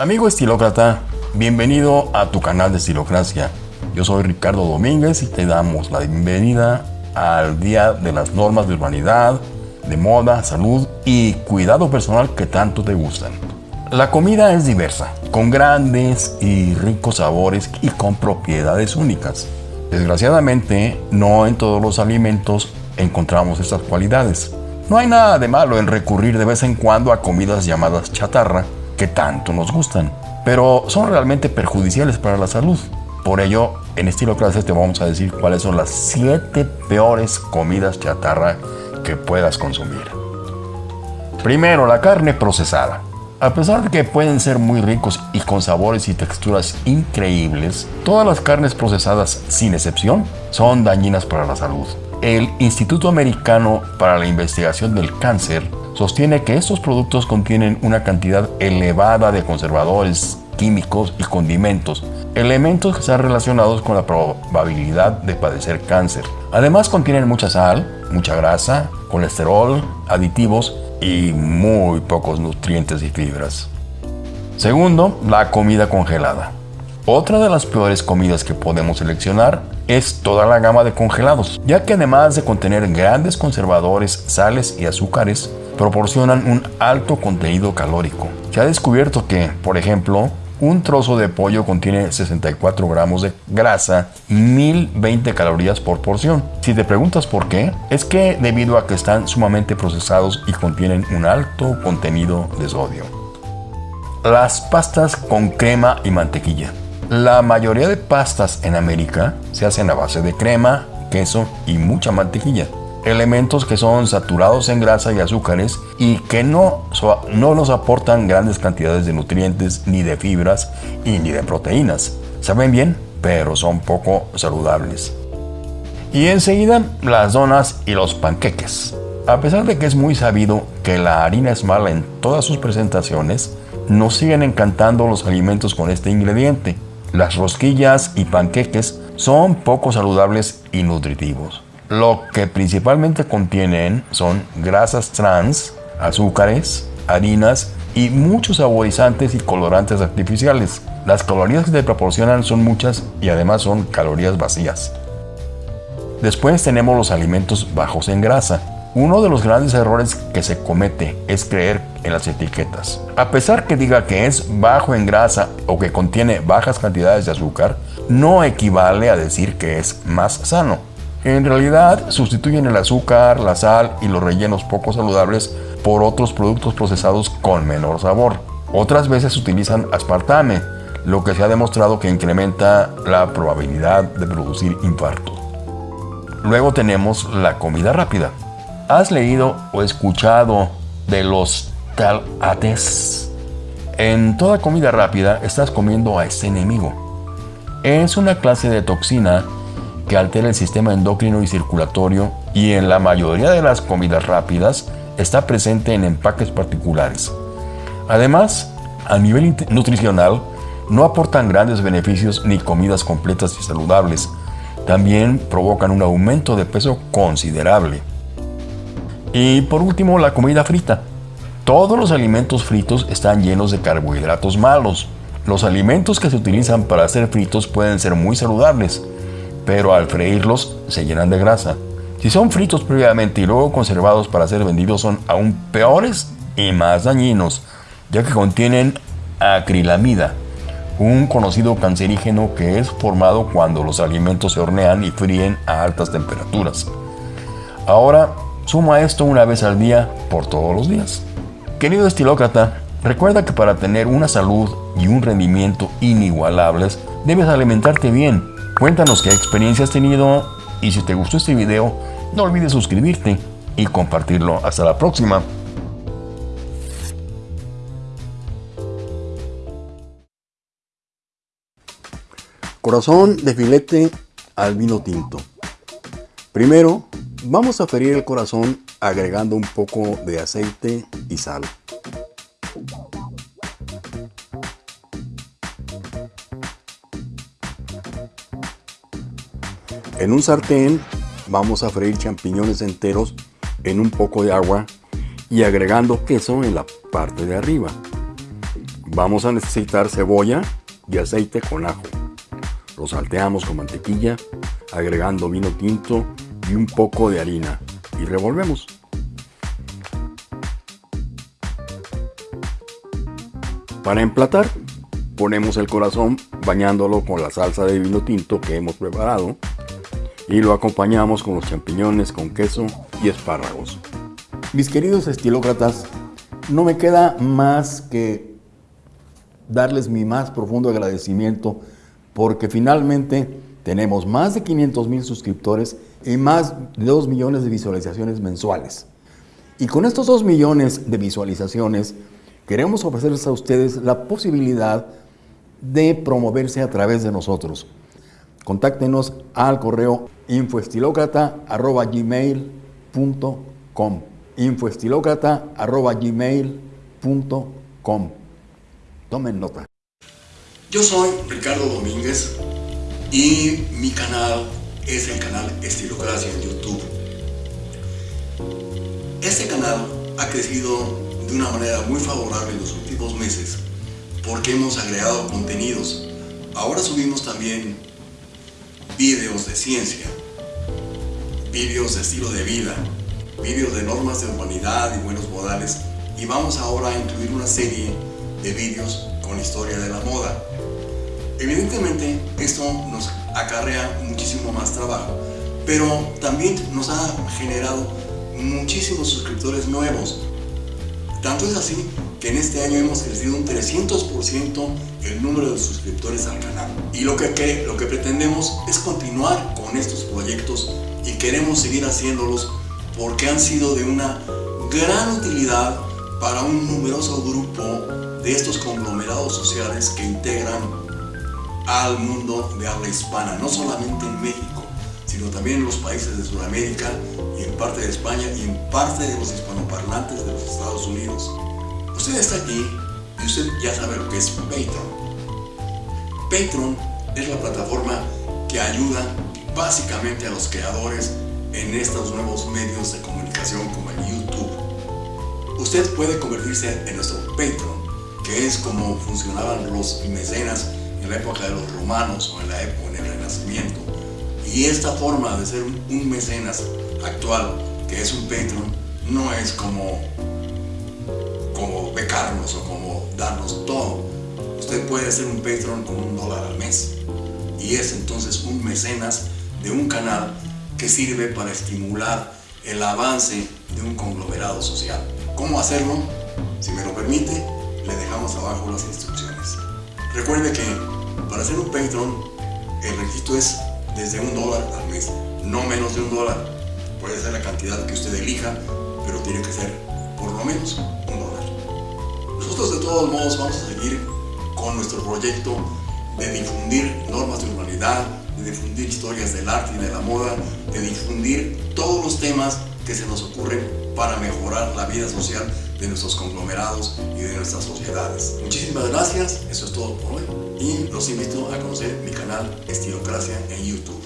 Amigo estilócrata, bienvenido a tu canal de Estilocracia. Yo soy Ricardo Domínguez y te damos la bienvenida al Día de las Normas de Urbanidad, de Moda, Salud y Cuidado Personal que tanto te gustan. La comida es diversa, con grandes y ricos sabores y con propiedades únicas. Desgraciadamente, no en todos los alimentos encontramos estas cualidades. No hay nada de malo en recurrir de vez en cuando a comidas llamadas chatarra, que tanto nos gustan, pero son realmente perjudiciales para la salud. Por ello, en estilo clase te vamos a decir cuáles son las 7 peores comidas chatarra que puedas consumir. Primero, la carne procesada. A pesar de que pueden ser muy ricos y con sabores y texturas increíbles, todas las carnes procesadas, sin excepción, son dañinas para la salud. El Instituto Americano para la Investigación del Cáncer sostiene que estos productos contienen una cantidad elevada de conservadores, químicos y condimentos, elementos que están relacionados con la probabilidad de padecer cáncer. Además contienen mucha sal, mucha grasa, colesterol, aditivos y muy pocos nutrientes y fibras. Segundo, la comida congelada. Otra de las peores comidas que podemos seleccionar es toda la gama de congelados, ya que además de contener grandes conservadores, sales y azúcares, proporcionan un alto contenido calórico. Se ha descubierto que, por ejemplo, un trozo de pollo contiene 64 gramos de grasa y 1020 calorías por porción. Si te preguntas por qué, es que debido a que están sumamente procesados y contienen un alto contenido de sodio. Las pastas con crema y mantequilla. La mayoría de pastas en América se hacen a base de crema, queso y mucha mantequilla elementos que son saturados en grasa y azúcares y que no, no nos aportan grandes cantidades de nutrientes, ni de fibras y ni de proteínas. Saben bien, pero son poco saludables. Y enseguida las donas y los panqueques. A pesar de que es muy sabido que la harina es mala en todas sus presentaciones, nos siguen encantando los alimentos con este ingrediente. Las rosquillas y panqueques son poco saludables y nutritivos. Lo que principalmente contienen son grasas trans, azúcares, harinas y muchos saborizantes y colorantes artificiales. Las calorías que te proporcionan son muchas y además son calorías vacías. Después tenemos los alimentos bajos en grasa. Uno de los grandes errores que se comete es creer en las etiquetas. A pesar que diga que es bajo en grasa o que contiene bajas cantidades de azúcar, no equivale a decir que es más sano. En realidad sustituyen el azúcar, la sal y los rellenos poco saludables por otros productos procesados con menor sabor. Otras veces utilizan aspartame, lo que se ha demostrado que incrementa la probabilidad de producir infarto. Luego tenemos la comida rápida. ¿Has leído o escuchado de los talates? En toda comida rápida estás comiendo a ese enemigo. Es una clase de toxina que altera el sistema endocrino y circulatorio y en la mayoría de las comidas rápidas está presente en empaques particulares. Además, a nivel nutricional, no aportan grandes beneficios ni comidas completas y saludables. También provocan un aumento de peso considerable. Y por último, la comida frita. Todos los alimentos fritos están llenos de carbohidratos malos. Los alimentos que se utilizan para hacer fritos pueden ser muy saludables, pero al freírlos se llenan de grasa. Si son fritos previamente y luego conservados para ser vendidos son aún peores y más dañinos, ya que contienen acrilamida, un conocido cancerígeno que es formado cuando los alimentos se hornean y fríen a altas temperaturas. Ahora, suma esto una vez al día por todos los días. Querido estilócrata, recuerda que para tener una salud y un rendimiento inigualables, debes alimentarte bien Cuéntanos qué experiencia has tenido y si te gustó este video, no olvides suscribirte y compartirlo. Hasta la próxima. Corazón de filete al vino tinto. Primero, vamos a ferir el corazón agregando un poco de aceite y sal. En un sartén vamos a freír champiñones enteros en un poco de agua y agregando queso en la parte de arriba. Vamos a necesitar cebolla y aceite con ajo. Lo salteamos con mantequilla, agregando vino tinto y un poco de harina y revolvemos. Para emplatar, ponemos el corazón bañándolo con la salsa de vino tinto que hemos preparado y lo acompañamos con los champiñones con queso y espárragos. Mis queridos estilócratas, no me queda más que darles mi más profundo agradecimiento porque finalmente tenemos más de 500 mil suscriptores y más de 2 millones de visualizaciones mensuales. Y con estos 2 millones de visualizaciones queremos ofrecerles a ustedes la posibilidad de promoverse a través de nosotros. Contáctenos al correo infoestilocrata.gmail.com infoestilocrata.gmail.com Tomen nota. Yo soy Ricardo Domínguez y mi canal es el canal Estilocracia en YouTube. Este canal ha crecido de una manera muy favorable en los últimos meses porque hemos agregado contenidos. Ahora subimos también vídeos de ciencia, vídeos de estilo de vida, vídeos de normas de humanidad y buenos modales y vamos ahora a incluir una serie de vídeos con historia de la moda. Evidentemente esto nos acarrea muchísimo más trabajo, pero también nos ha generado muchísimos suscriptores nuevos. Tanto es así que en este año hemos crecido un 300% el número de suscriptores al canal. Y lo que, lo que pretendemos es continuar con estos proyectos y queremos seguir haciéndolos porque han sido de una gran utilidad para un numeroso grupo de estos conglomerados sociales que integran al mundo de habla hispana, no solamente en México, sino también en los países de Sudamérica y en parte de España y en parte de los hispanoparlantes de los Estados Unidos. Usted está aquí y usted ya sabe lo que es Patreon. Patreon es la plataforma que ayuda básicamente a los creadores en estos nuevos medios de comunicación como el YouTube. Usted puede convertirse en nuestro Patreon, que es como funcionaban los mecenas en la época de los romanos o en la época del Renacimiento. Y esta forma de ser un mecenas actual, que es un Patreon, no es como, como becarnos o como darnos todo. Usted puede ser un Patreon con un dólar al mes. Y es entonces un mecenas de un canal que sirve para estimular el avance de un conglomerado social. ¿Cómo hacerlo? Si me lo permite, le dejamos abajo las instrucciones. Recuerde que para ser un Patreon, el requisito es desde un dólar al mes, no menos de un dólar. Puede ser la cantidad que usted elija, pero tiene que ser por lo menos un dólar. Nosotros de todos modos vamos a seguir con nuestro proyecto de difundir normas de humanidad, de difundir historias del arte y de la moda, de difundir todos los temas que se nos ocurren para mejorar la vida social de nuestros conglomerados y de nuestras sociedades. Muchísimas gracias, eso es todo por hoy y los invito a conocer mi canal Estilocracia en YouTube.